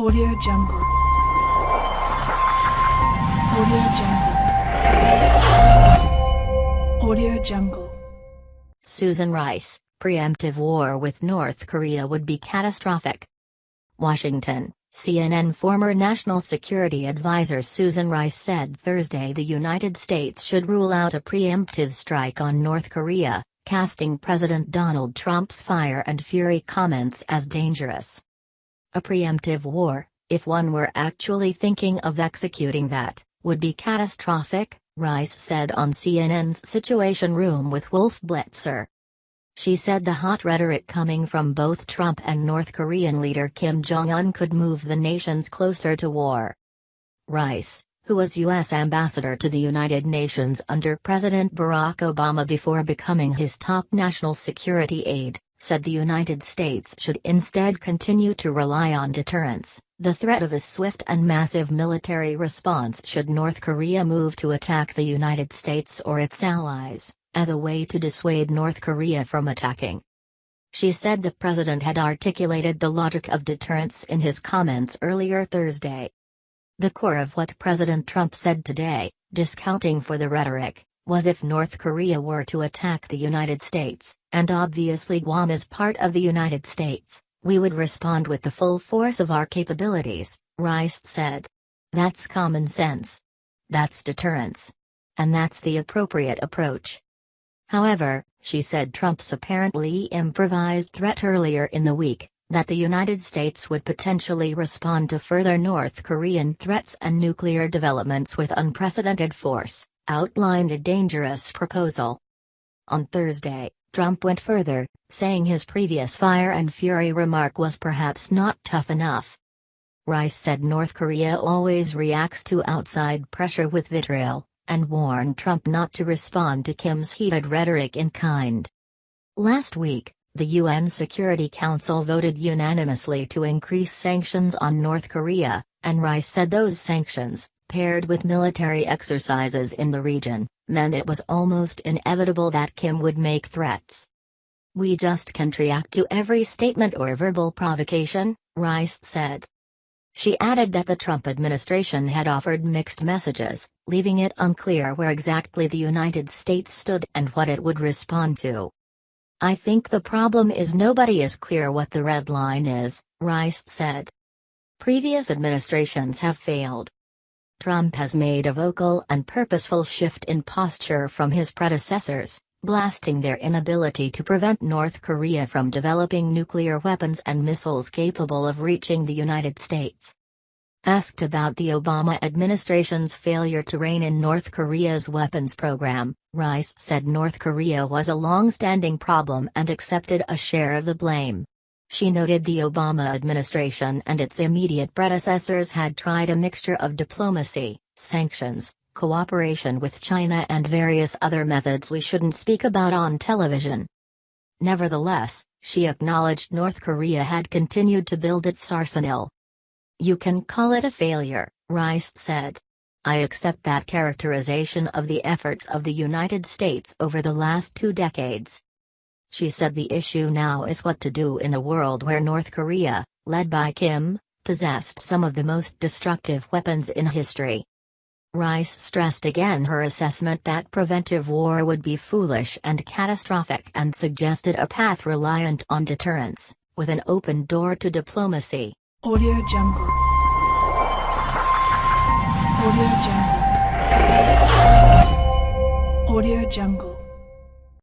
Audio Jungle. Audio Jungle. Audio Jungle. Susan Rice, preemptive war with North Korea would be catastrophic. Washington, CNN former National Security Advisor Susan Rice said Thursday the United States should rule out a preemptive strike on North Korea, casting President Donald Trump's fire and fury comments as dangerous. A preemptive war, if one were actually thinking of executing that, would be catastrophic, Rice said on CNN's Situation Room with Wolf Blitzer. She said the hot rhetoric coming from both Trump and North Korean leader Kim Jong un could move the nations closer to war. Rice, who was U.S. ambassador to the United Nations under President Barack Obama before becoming his top national security aide, said the United States should instead continue to rely on deterrence, the threat of a swift and massive military response should North Korea move to attack the United States or its allies, as a way to dissuade North Korea from attacking. She said the president had articulated the logic of deterrence in his comments earlier Thursday. The core of what President Trump said today, discounting for the rhetoric, was if North Korea were to attack the United States, and obviously Guam is part of the United States, we would respond with the full force of our capabilities, Rice said. That's common sense. That's deterrence. And that's the appropriate approach. However, she said Trump's apparently improvised threat earlier in the week, that the United States would potentially respond to further North Korean threats and nuclear developments with unprecedented force, outlined a dangerous proposal. On Thursday, Trump went further, saying his previous fire and fury remark was perhaps not tough enough. Rice said North Korea always reacts to outside pressure with vitriol, and warned Trump not to respond to Kim's heated rhetoric in kind. Last week, the UN Security Council voted unanimously to increase sanctions on North Korea, and Rice said those sanctions, paired with military exercises in the region, meant it was almost inevitable that Kim would make threats. We just can't react to every statement or verbal provocation, Rice said. She added that the Trump administration had offered mixed messages, leaving it unclear where exactly the United States stood and what it would respond to. I think the problem is nobody is clear what the red line is, Rice said. Previous administrations have failed, Trump has made a vocal and purposeful shift in posture from his predecessors, blasting their inability to prevent North Korea from developing nuclear weapons and missiles capable of reaching the United States. Asked about the Obama administration's failure to rein in North Korea's weapons program, Rice said North Korea was a long-standing problem and accepted a share of the blame. She noted the Obama administration and its immediate predecessors had tried a mixture of diplomacy, sanctions, cooperation with China and various other methods we shouldn't speak about on television. Nevertheless, she acknowledged North Korea had continued to build its arsenal. You can call it a failure, Rice said. I accept that characterization of the efforts of the United States over the last two decades. She said the issue now is what to do in a world where North Korea, led by Kim, possessed some of the most destructive weapons in history. Rice stressed again her assessment that preventive war would be foolish and catastrophic and suggested a path reliant on deterrence, with an open door to diplomacy. Audio Jungle. Audio Jungle. Audio Jungle.